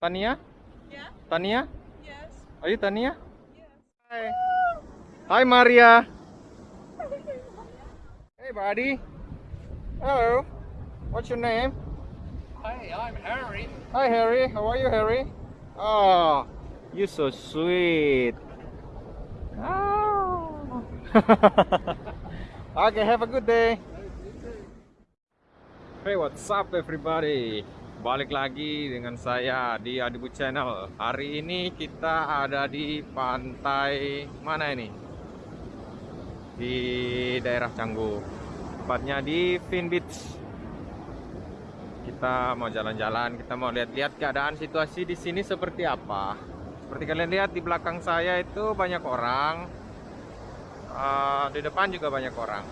Tania? Yeah. Tania? Yes. Are you Tania? Yes. Hi. Hi, Maria. Hey, buddy. Hello. What's your name? Hi, I'm Harry. Hi, Harry. How are you, Harry? Oh, you're so sweet. Oh. okay, have a good day. Hey, what's up everybody? Balik lagi dengan saya di Adibu Channel. Hari ini kita ada di pantai mana ini? Di daerah Canggu. Tepatnya di Fin Beach. Kita mau jalan-jalan, kita mau lihat-lihat keadaan situasi di sini seperti apa. Seperti kalian lihat di belakang saya itu banyak orang. Eh, di depan juga banyak orang.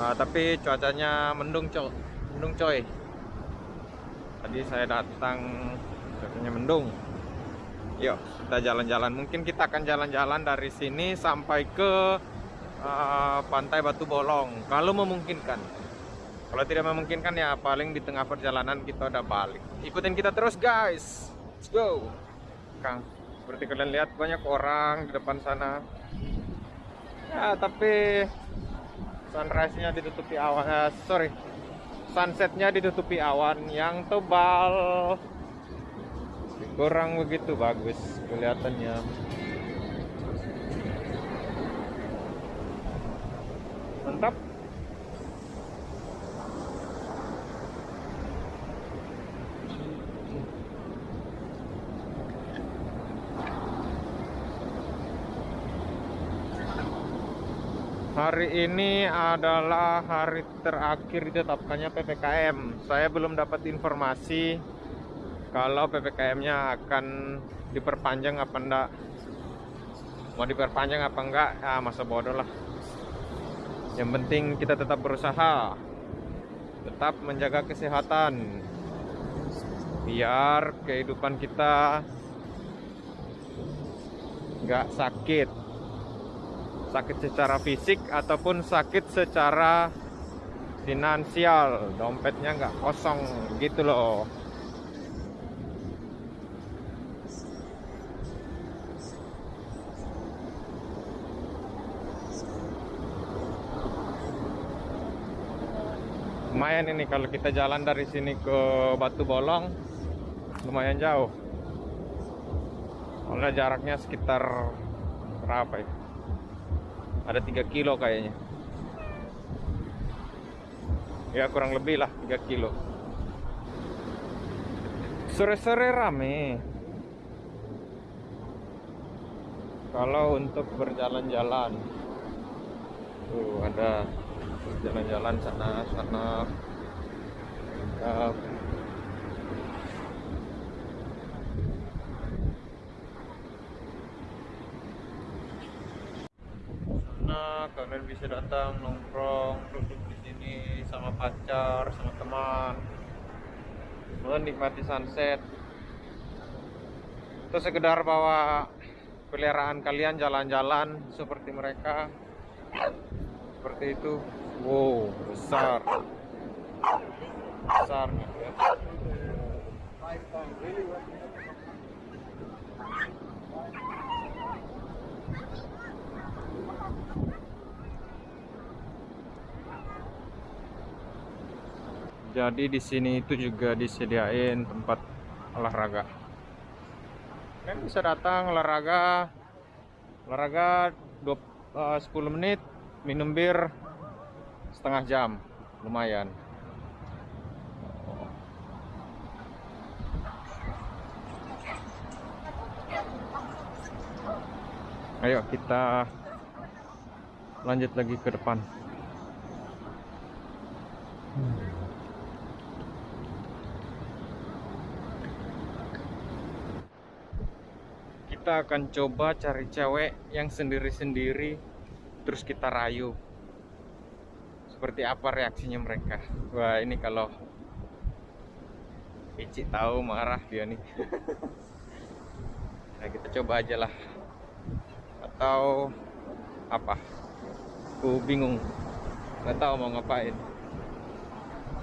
Ah, tapi cuacanya mendung coy mendung coy tadi saya datang cuacanya mendung yuk kita jalan-jalan. Mungkin kita akan jalan-jalan dari sini sampai ke ah, pantai Batu Bolong. Kalau memungkinkan. Kalau tidak memungkinkan ya paling di tengah perjalanan kita udah balik. Ikutin kita terus guys. Let's go. Kang seperti kalian lihat banyak orang di depan sana. Ya tapi sunrise-nya ditutupi awan. Eh, sorry sunsetnya ditutupi awan yang tebal. Kurang begitu bagus kelihatannya. Mantap Hari ini adalah hari terakhir ditetapkannya PPKM. Saya belum dapat informasi kalau PPKM-nya akan diperpanjang apa enggak. Mau diperpanjang apa enggak? Ya masa bodoh lah. Yang penting kita tetap berusaha. Tetap menjaga kesehatan. Biar kehidupan kita nggak sakit sakit secara fisik ataupun sakit secara finansial. Dompetnya nggak kosong gitu loh. Lumayan ini kalau kita jalan dari sini ke Batu Bolong lumayan jauh. Karena jaraknya sekitar berapa ya ada 3 kilo kayaknya. Ya kurang lebih lah 3 kilo. Sore-sore rame. Kalau untuk berjalan-jalan. Tuh ada jalan-jalan sana sana. Nah, kalian bisa datang nongkrong, duduk di sini sama pacar, sama teman, menikmati sunset. Atau sekedar bawa peliharaan kalian jalan-jalan seperti mereka. Seperti itu. Wow, besar. Besar Jadi di sini itu juga disediain tempat olahraga. Kalian bisa datang olahraga, olahraga 20, eh, 10 menit, minum bir setengah jam, lumayan. Ayo kita lanjut lagi ke depan. Kita akan coba cari cewek yang sendiri-sendiri terus kita rayu. Seperti apa reaksinya mereka? Wah ini kalau Ici tahu marah dia nih. Nah kita coba aja lah. Atau apa? Aku bingung. Nggak tahu mau ngapain.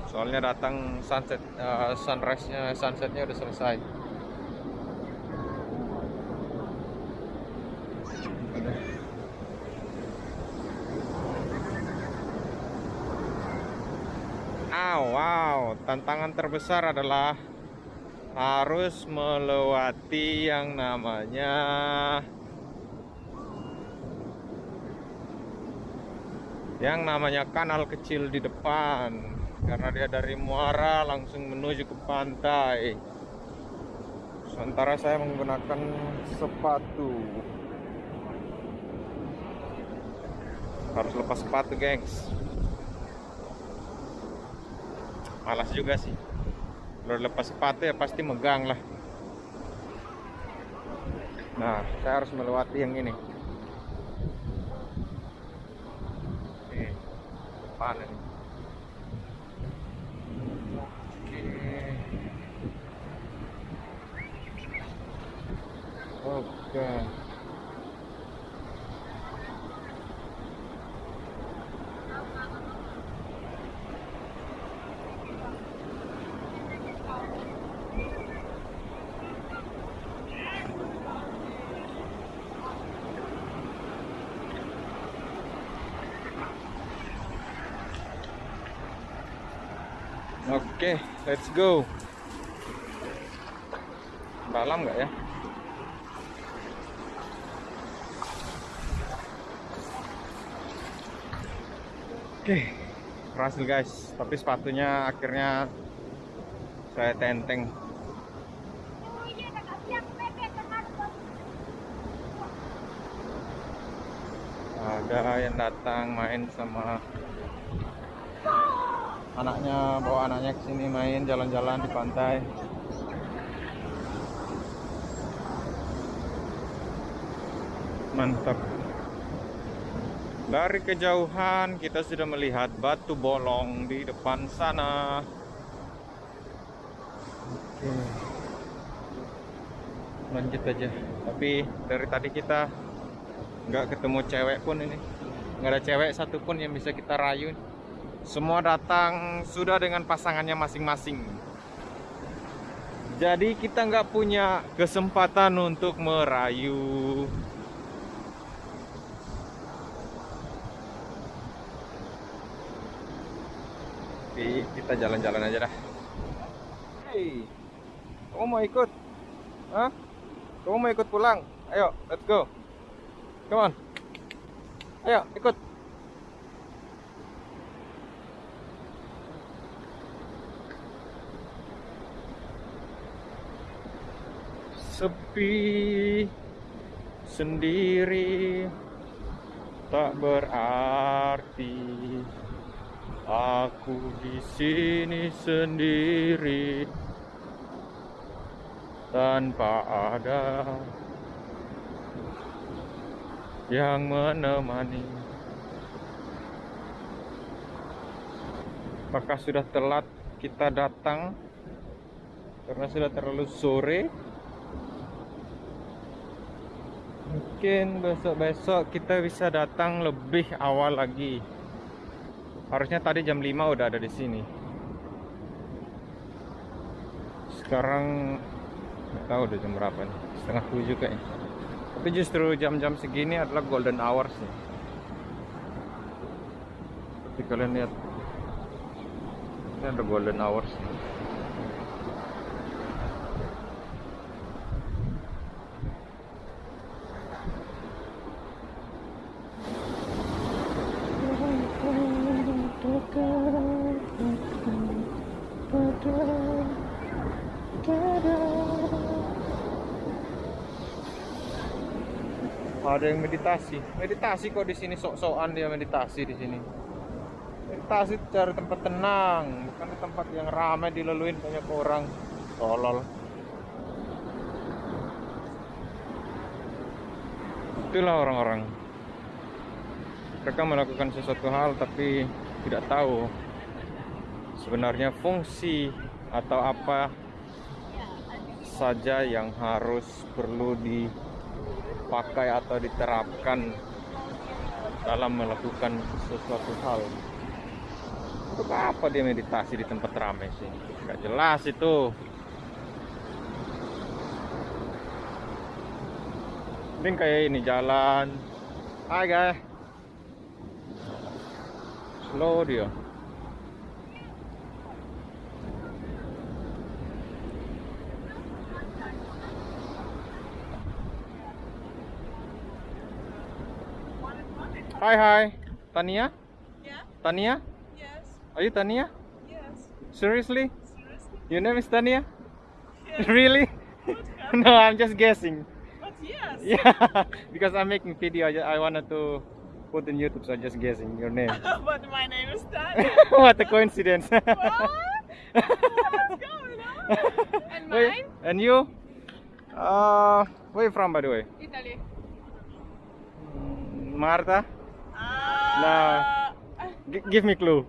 Soalnya datang sunset, eh, sunrise-nya, sunsetnya udah selesai. Wow, tantangan terbesar adalah harus melewati yang namanya yang namanya kanal kecil di depan. Karena dia dari muara langsung menuju ke pantai. Sementara saya menggunakan sepatu. Harus lepas sepatu gengs malas juga sih kalau lepas sepatu ya pasti megang lah nah saya harus melewati yang ini Oke, depan ini Oke. Oke. Oke, let's go. Dalam nggak ya? Oke, berhasil guys. Tapi sepatunya akhirnya saya tenteng. Ada yang datang main sama anaknya, bawa anaknya ke sini main jalan-jalan di pantai. Mantap. Dari kejauhan kita sudah melihat batu bolong di depan sana. Oke. Lanjut aja. Tapi dari tadi kita nggak ketemu cewek pun ini. Nggak ada cewek satupun yang bisa kita rayu. Semua datang sudah dengan pasangannya masing-masing. Jadi kita nggak punya kesempatan untuk merayu. Oke, kita jalan-jalan aja dah. Hey, kamu mau ikut? Hah? Kamu mau ikut pulang? Ayo, let's go. Come on. Ayo, ikut. Sepi sendiri tak berarti Aku di sini sendiri tanpa ada yang menemani. Apakah sudah telat kita datang karena sudah terlalu sore? Mungkin besok-besok kita bisa datang lebih awal lagi. Harusnya tadi jam 5 udah ada di sini. Sekarang nggak tahu udah jam berapa nih. Setengah tujuh kayaknya. Tapi justru jam-jam segini adalah golden hours nih. Tapi kalian lihat. Ini ada golden hours. Ada yang meditasi. Meditasi kok di sini sok-sokan dia meditasi di sini. Meditasi cari tempat tenang, bukan di tempat yang ramai dilaluin banyak orang. Tolol. Itulah orang-orang. Mereka melakukan sesuatu hal tapi tidak tahu sebenarnya fungsi atau apa saja yang harus perlu dipakai atau diterapkan dalam melakukan sesuatu hal. Untuk apa dia meditasi di tempat ramai sih? Gak jelas itu. Mending kayak ini jalan. Hai guys. Slow dia. Hai hi. Tania? Yeah. Tania? Yes. Are you Tania? Yes. Seriously? Seriously. Your name is Tania? Yes. really? no, I'm just guessing. But yes. Yeah, because I'm making video. I, I wanted to put in YouTube, so I'm just guessing your name. but my name is Tanya. what a coincidence. what? What's going on? And Wait, and you? Uh, where you from, by the way? Italy. Mm, Marta? Ah. G- give me clue.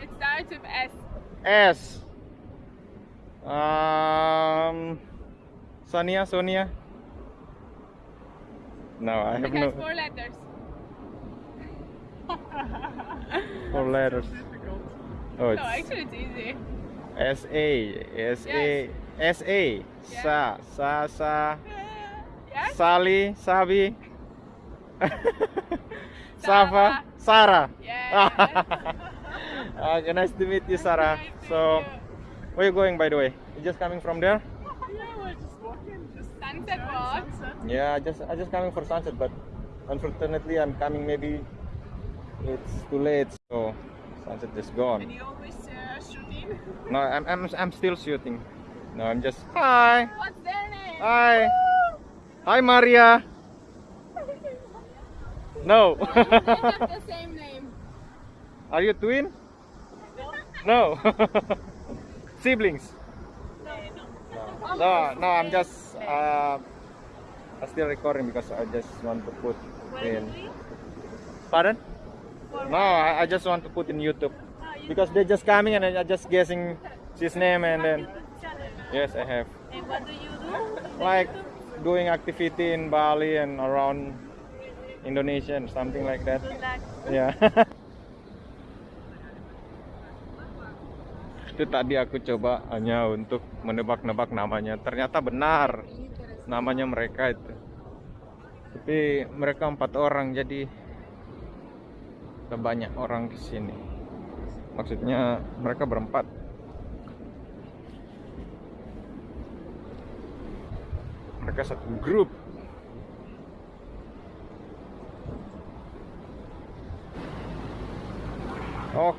It starts with S. S. Um, Sonia, Sonia. No, I It have has no four letters. four letters. Oh, No, actually it's easy. S A S A S A Sa Sa Sa Yes? Sali Sabi Safa Sarah. Yeah. okay, nice to meet you, Sarah. Nice to So, meet where you going, by the way? You just coming from there? Yeah, we're just walking. Just sunset walk. Yeah, I just I just coming for sunset, but unfortunately, I'm coming. Maybe it's too late, so sunset is gone. And you always uh, shooting. No, I'm I'm I'm still shooting. No, I'm just hi, What's their name? hi, hi, Maria. No. the same name. Are you twin? No. Siblings. No, no, I'm just uh, I'm still recording because I just want to put in. Pardon? No, I, I just want to put in YouTube because they're just coming and I'm just guessing his name and then yes, I have And what do you do? like doing activity in Bali and around Indonesia and something like that. Ya. Itu tadi aku coba hanya untuk menebak-nebak namanya. Ternyata benar namanya mereka itu. Tapi mereka empat orang jadi banyak orang ke sini. Maksudnya mereka berempat. Mereka satu grup.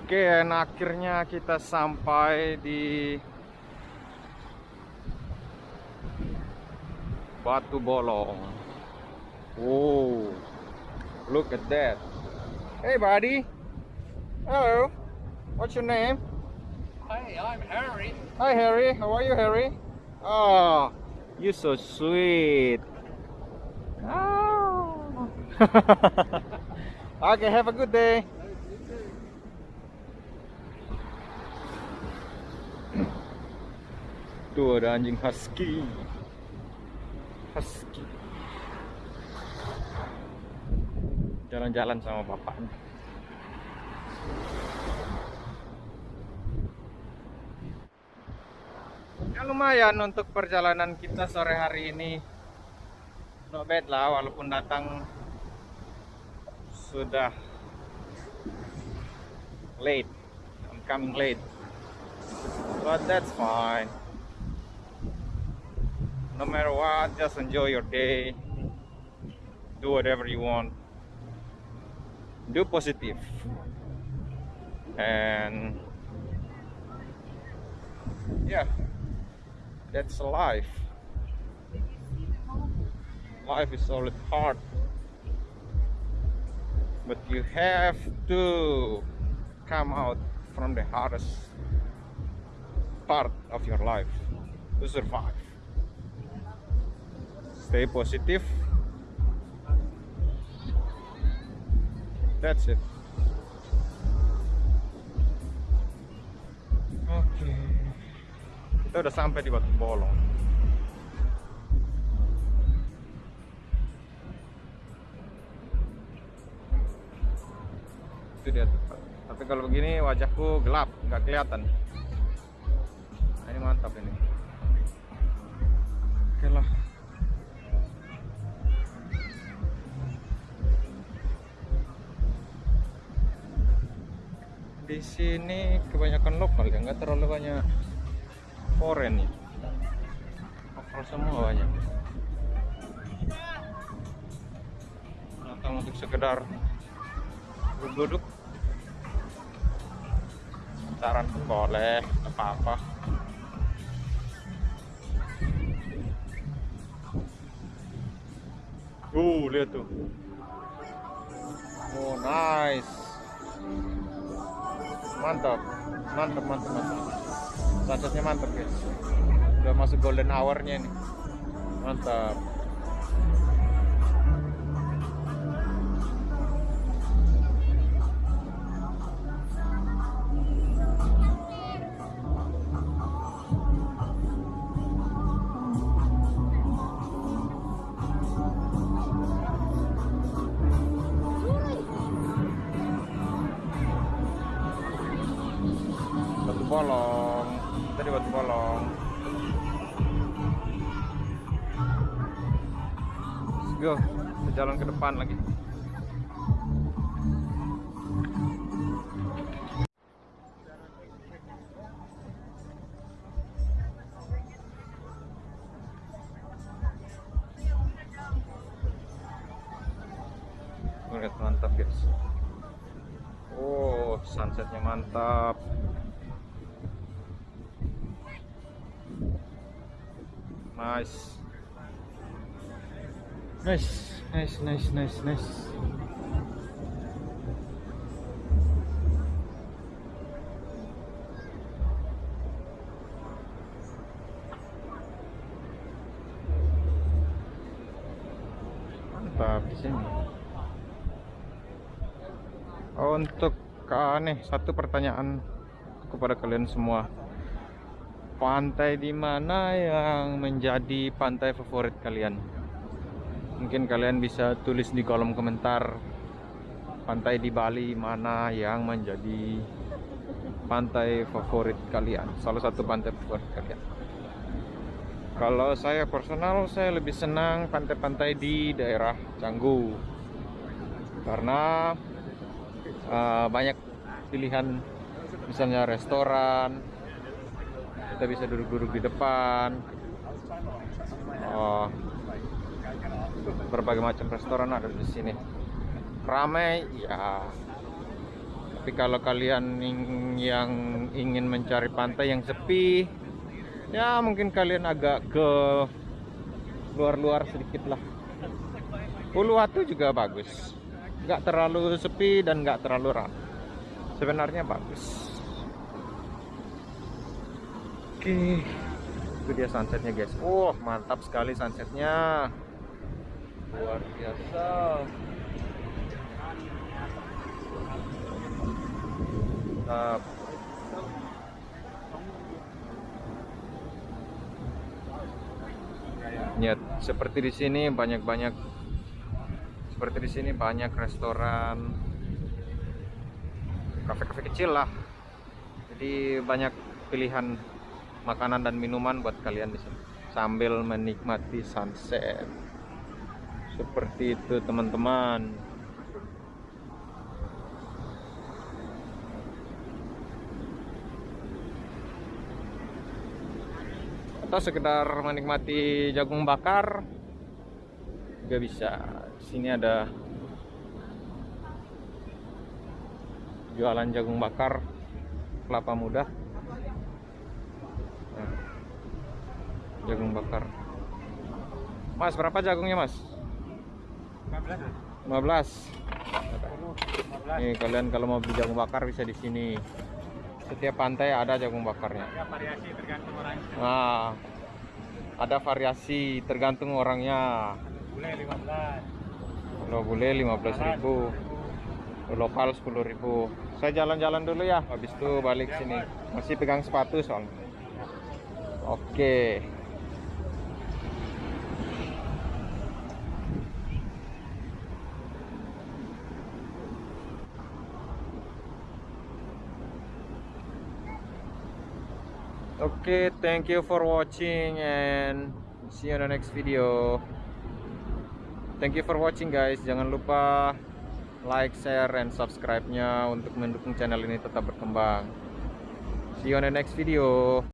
Oke, dan akhirnya kita sampai di Batu Bolong. Oh, look at that. Hey, buddy. Hello. What's your name? Hey, I'm Harry. Hi, Harry. How are you, Harry? Oh, you so sweet. Oh. okay, have a good day. Tuh ada anjing husky. Husky. Jalan-jalan sama bapaknya. Ya lumayan untuk perjalanan kita sore hari ini. Not bad lah walaupun datang sudah late. I'm coming late. But that's fine. No matter what, just enjoy your day. Do whatever you want. Do positive. And yeah, that's life. Life is always hard. But you have to come out from the hardest part of your life to survive. Stay positive. That's it. Oke. Kita udah sampai di Batu Bolong. Itu dia Tapi kalau begini wajahku gelap, nggak kelihatan. Di sini kebanyakan lokal ya, nggak terlalu banyak foreign ya. Lokal semua banyak. Datang untuk sekedar duduk saran pun boleh apa-apa uh lihat tuh oh nice mantap. Mantap mantap mantap. Sunsetnya mantap guys. Udah masuk golden hournya nih mantap jalan ke depan lagi lihat mantap guys Oh, sunsetnya mantap. Nice. Nice, nice, nice, nice, nice. Mantap di sini. Untuk ah, nih satu pertanyaan kepada kalian semua. Pantai di mana yang menjadi pantai favorit kalian? Mungkin kalian bisa tulis di kolom komentar pantai di Bali mana yang menjadi pantai favorit kalian. Salah satu pantai favorit kalian. Kalau saya personal saya lebih senang pantai-pantai di daerah Canggu. Karena uh, banyak pilihan misalnya restoran kita bisa duduk-duduk di depan oh, berbagai macam restoran ada di sini. Ramai ya tapi kalau kalian yang ingin mencari pantai yang sepi ya mungkin kalian agak ke luar-luar sedikit lah. Uluwatu juga bagus. Nggak terlalu sepi dan nggak terlalu ramai sebenarnya bagus. Oke itu dia sunsetnya guys. Wah mantap sekali sunsetnya luar biasa. Mantap. Lihat, seperti di sini banyak-banyak seperti di sini banyak restoran kafe-kafe kecil lah. Jadi banyak pilihan makanan dan minuman buat kalian di sini. Sambil menikmati sunset seperti itu teman-teman. Atau sekedar menikmati jagung bakar juga bisa. Sini ada jualan jagung bakar kelapa muda. Nah, jagung bakar. Mas berapa jagungnya mas 15 nih kalian kalau mau beli jagung bakar bisa di sini. Setiap pantai ada jagung bakarnya. Ya variasi tergantung orang. nah ada variasi tergantung orangnya. Bule 15. kalau bule 15.000 lokal 10.000 saya jalan-jalan dulu ya. Habis itu balik sini. Masih pegang sepatu soalnya. Oke Oke, thank you for watching and see you on the next video. Thank you for watching guys. Jangan lupa like, share, and subscribe-nya untuk mendukung channel ini tetap berkembang. See you on the next video.